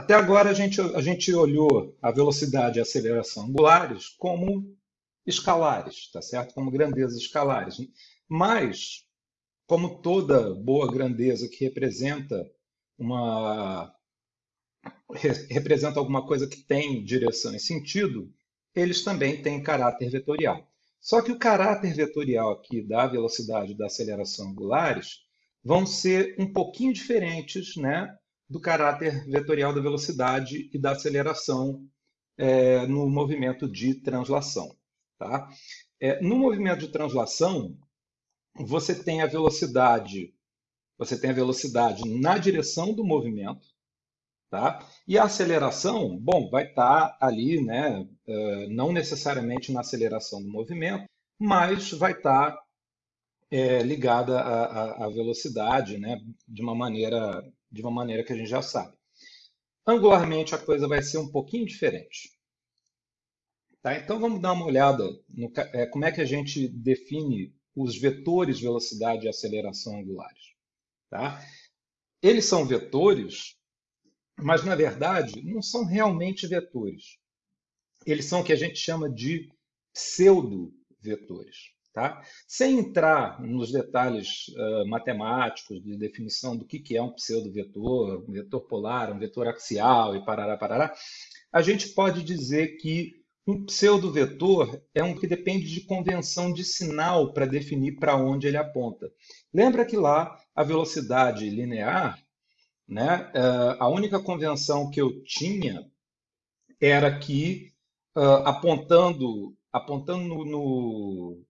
Até agora a gente, a gente olhou a velocidade e a aceleração angulares como escalares, tá certo? Como grandezas escalares. Mas, como toda boa grandeza que representa uma representa alguma coisa que tem direção e sentido, eles também têm caráter vetorial. Só que o caráter vetorial aqui da velocidade e da aceleração angulares vão ser um pouquinho diferentes né, do caráter vetorial da velocidade e da aceleração é, no movimento de translação. Tá? É, no movimento de translação, você tem a velocidade, você tem a velocidade na direção do movimento, tá? E a aceleração, bom, vai estar tá ali, né? Uh, não necessariamente na aceleração do movimento, mas vai estar tá, é, ligada à, à, velocidade, né? De uma maneira, de uma maneira que a gente já sabe. Angularmente a coisa vai ser um pouquinho diferente. Tá? Então vamos dar uma olhada no é, como é que a gente define os vetores velocidade e aceleração angulares. Tá? Eles são vetores, mas na verdade não são realmente vetores. Eles são o que a gente chama de pseudo-vetores. Tá? Sem entrar nos detalhes uh, matemáticos de definição do que, que é um pseudo-vetor, um vetor polar, um vetor axial e parará, parará, a gente pode dizer que um pseudo-vetor é um que depende de convenção de sinal para definir para onde ele aponta. Lembra que lá a velocidade linear, né, eh, a única convenção que eu tinha era que uh, apontando, apontando no, no,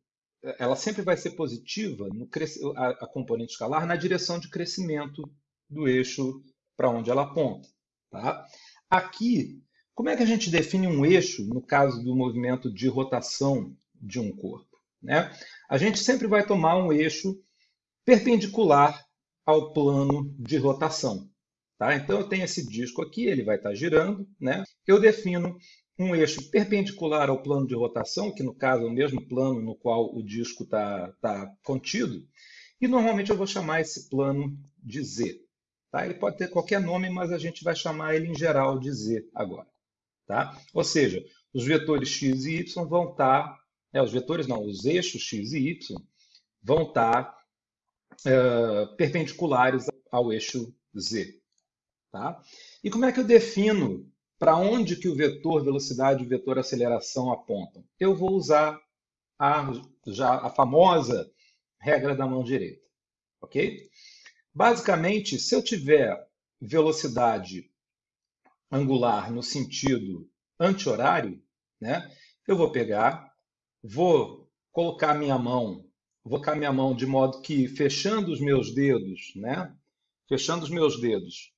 ela sempre vai ser positiva no a, a componente escalar na direção de crescimento do eixo para onde ela aponta. Tá? Aqui como é que a gente define um eixo no caso do movimento de rotação de um corpo? Né? A gente sempre vai tomar um eixo perpendicular ao plano de rotação. Tá? Então, eu tenho esse disco aqui, ele vai estar girando. Né? Eu defino um eixo perpendicular ao plano de rotação, que no caso é o mesmo plano no qual o disco está tá contido, e normalmente eu vou chamar esse plano de Z. Tá? Ele pode ter qualquer nome, mas a gente vai chamar ele em geral de Z agora. Tá? Ou seja, os vetores x e y vão estar, tá, é, os vetores não, os eixos x e y vão estar tá, é, perpendiculares ao eixo z. Tá? E como é que eu defino para onde que o vetor velocidade e o vetor aceleração apontam? Eu vou usar a, já a famosa regra da mão direita. Ok? Basicamente, se eu tiver velocidade angular no sentido anti-horário, né? eu vou pegar, vou colocar minha mão, vou colocar minha mão de modo que fechando os meus dedos, né? fechando os meus dedos,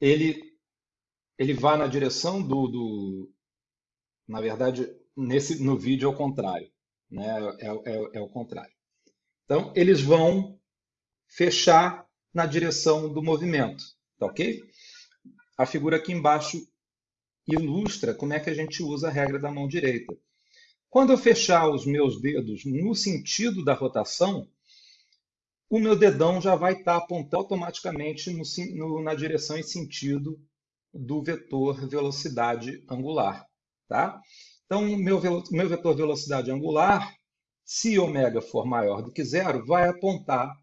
ele ele vai na direção do, do na verdade nesse no vídeo é o contrário, né? É, é, é o contrário. Então eles vão fechar na direção do movimento, tá ok? A figura aqui embaixo ilustra como é que a gente usa a regra da mão direita. Quando eu fechar os meus dedos no sentido da rotação, o meu dedão já vai estar apontando automaticamente no, no, na direção e sentido do vetor velocidade angular. Tá? Então, meu, meu vetor velocidade angular, se ômega for maior do que zero, vai apontar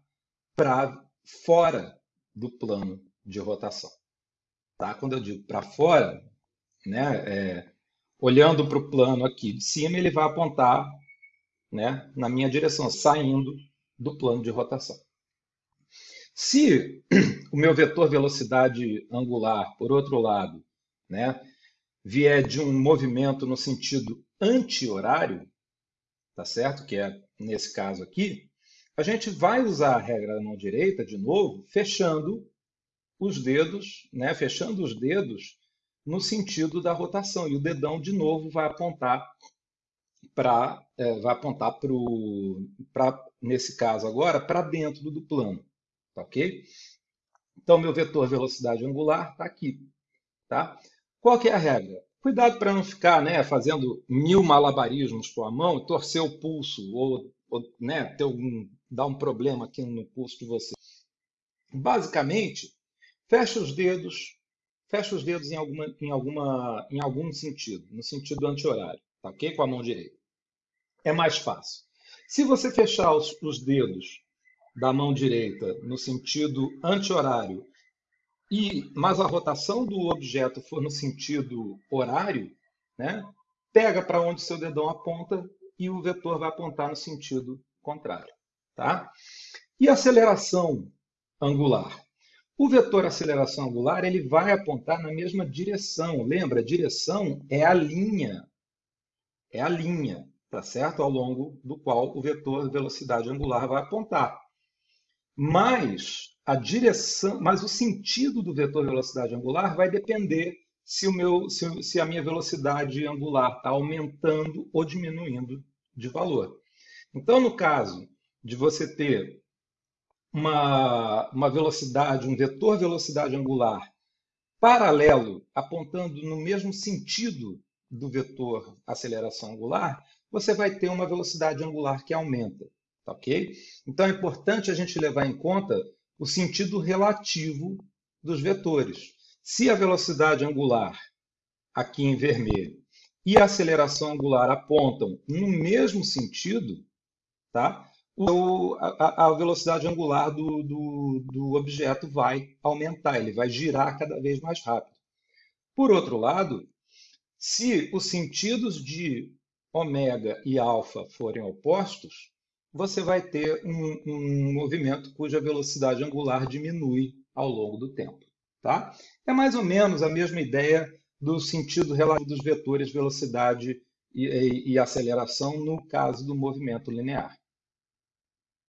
para fora do plano de rotação. Tá? Quando eu digo para fora, né, é, olhando para o plano aqui de cima, ele vai apontar né, na minha direção, saindo do plano de rotação. Se o meu vetor velocidade angular, por outro lado, né, vier de um movimento no sentido anti-horário, tá certo? Que é nesse caso aqui, a gente vai usar a regra da mão direita de novo, fechando os dedos, né, fechando os dedos no sentido da rotação. E o dedão, de novo, vai apontar para, é, vai apontar para, nesse caso agora, para dentro do plano. Tá ok? Então, meu vetor velocidade angular está aqui. Tá? Qual que é a regra? Cuidado para não ficar né, fazendo mil malabarismos com a mão torcer o pulso ou, ou né, ter algum, dar um problema aqui no pulso de você. Basicamente, Fecha os dedos fecha os dedos em, alguma, em, alguma, em algum sentido, no sentido anti-horário, tá ok? Com a mão direita. É mais fácil. Se você fechar os, os dedos da mão direita no sentido anti-horário, e, mas a rotação do objeto for no sentido horário, né, pega para onde seu dedão aponta e o vetor vai apontar no sentido contrário. Tá? E aceleração angular? O vetor aceleração angular ele vai apontar na mesma direção. Lembra, direção é a linha. É a linha, tá certo? Ao longo do qual o vetor velocidade angular vai apontar. Mas a direção, mas o sentido do vetor velocidade angular vai depender se, o meu, se, se a minha velocidade angular está aumentando ou diminuindo de valor. Então, no caso de você ter uma, uma velocidade, um vetor velocidade angular paralelo, apontando no mesmo sentido do vetor aceleração angular, você vai ter uma velocidade angular que aumenta, tá ok? Então é importante a gente levar em conta o sentido relativo dos vetores. Se a velocidade angular, aqui em vermelho, e a aceleração angular apontam no mesmo sentido, tá? o, a, a, velocidade angular do, do, do objeto vai aumentar, ele vai girar cada vez mais rápido. Por outro lado, se os sentidos de ômega e alfa forem opostos, você vai ter um, um, movimento cuja velocidade angular diminui ao longo do tempo. Tá? É mais ou menos a mesma ideia do sentido relativo dos vetores velocidade e, e, e aceleração no caso do movimento linear.